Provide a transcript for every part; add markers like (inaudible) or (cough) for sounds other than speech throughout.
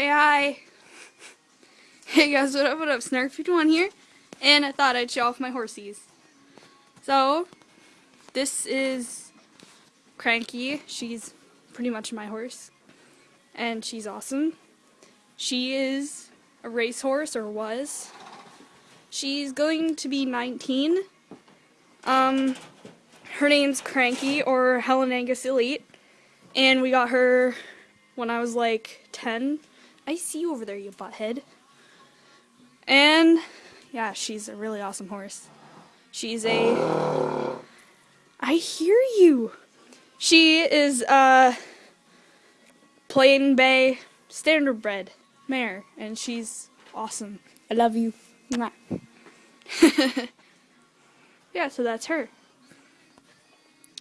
Say hi. (laughs) Hey guys, what up, what up? Snark51 here. And I thought I'd show off my horsies. So, this is Cranky. She's pretty much my horse. And she's awesome. She is a racehorse, or was. She's going to be 19. Um, her name's Cranky, or Helen Angus Elite. And we got her when I was like 10. I see you over there, you butthead. And yeah, she's a really awesome horse. She's a. (gasps) I hear you. She is a plain bay standard bred mare, and she's awesome. I love you. (laughs) yeah, so that's her.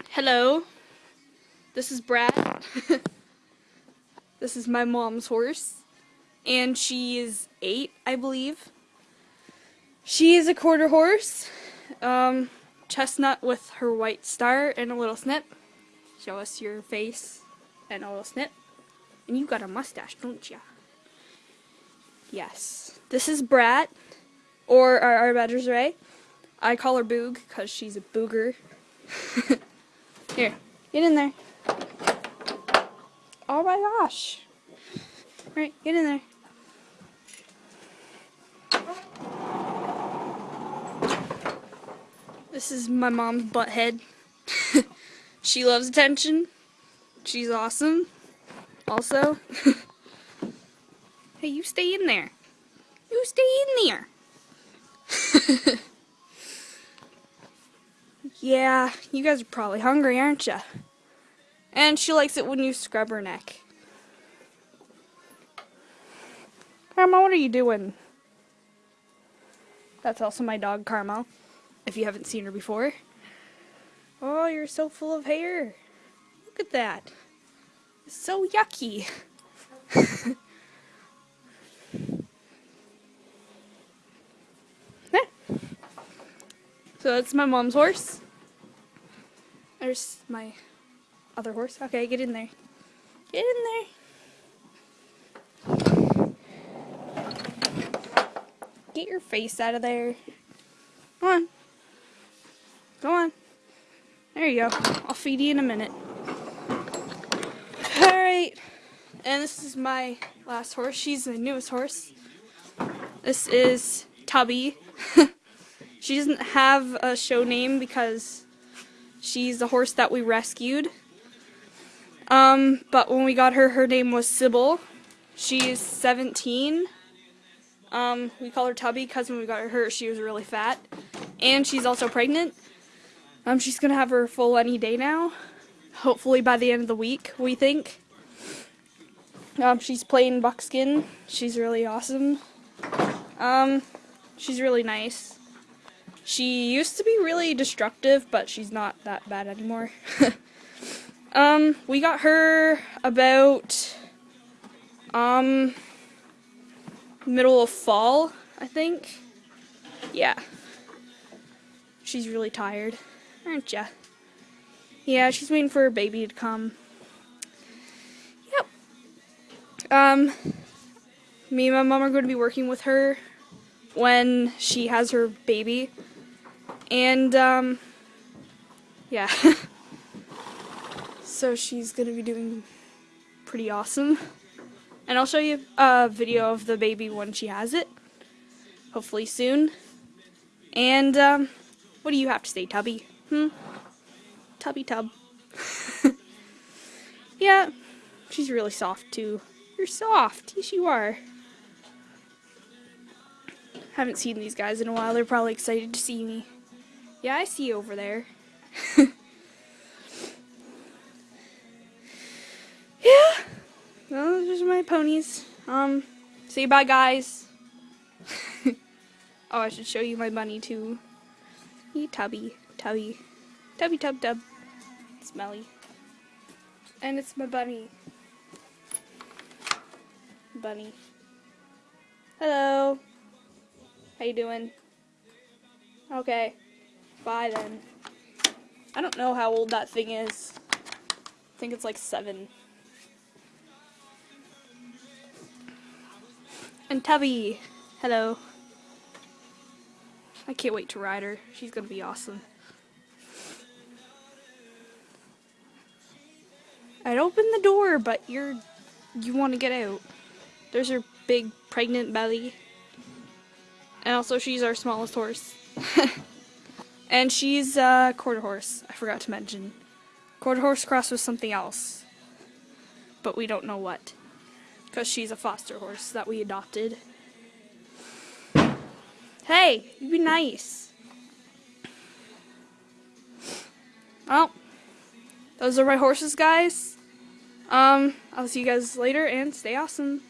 Hello. This is Brad. (laughs) this is my mom's horse. And she is eight, I believe. She is a quarter horse. Um, chestnut with her white star and a little snip. Show us your face and a little snip. And you got a mustache, don't ya? Yes. This is Brat, or our, our badger's Ray. I call her Boog because she's a booger. (laughs) Here, get in there. Oh my gosh. Alright, get in there. This is my mom's butt head. (laughs) she loves attention. She's awesome. Also. (laughs) hey, you stay in there. You stay in there. (laughs) yeah, you guys are probably hungry, aren't you? And she likes it when you scrub her neck. Karma, what are you doing? That's also my dog, Karma if you haven't seen her before. Oh, you're so full of hair. Look at that. So yucky. (laughs) So that's my mom's horse. There's my other horse. Okay, get in there. Get in there. Get your face out of there. Come on. Go on. There you go. I'll feed you in a minute. Alright. And this is my last horse. She's the newest horse. This is Tubby. (laughs) she doesn't have a show name because she's the horse that we rescued. Um, but when we got her, her name was Sybil. She's 17. Um, we call her Tubby because when we got her, she was really fat. And she's also pregnant. Um, she's gonna have her full any day now. Hopefully by the end of the week, we think. Um, she's plain buckskin. She's really awesome. Um, she's really nice. She used to be really destructive, but she's not that bad anymore. (laughs) um, we got her about, um, middle of fall, I think. Yeah. She's really tired aren't ya? Yeah, she's waiting for her baby to come. Yep. Um, me and my mom are going to be working with her when she has her baby. And, um, yeah. (laughs) so she's going to be doing pretty awesome. And I'll show you a video of the baby when she has it. Hopefully soon. And, um, what do you have to say, Tubby? Hmm? Tubby tub. (laughs) yeah, she's really soft too. You're soft. Yes, you are. Haven't seen these guys in a while. They're probably excited to see me. Yeah, I see you over there. (laughs) my ponies. Um, say bye, guys. (laughs) oh, I should show you my bunny, too. You tubby. Tubby. Tubby tub tub. Smelly. And it's my bunny. Bunny. Hello. How you doing? Okay. Bye then. I don't know how old that thing is. I think it's like seven. And Tubby. Hello. I can't wait to ride her. She's gonna be awesome. I'd open the door, but you're you want to get out. There's her big pregnant belly. And also she's our smallest horse. (laughs) and she's a quarter horse. I forgot to mention. Quarter horse cross with something else. But we don't know what. Because she's a foster horse that we adopted. Hey, you be nice. Well, those are my horses, guys. Um, I'll see you guys later and stay awesome.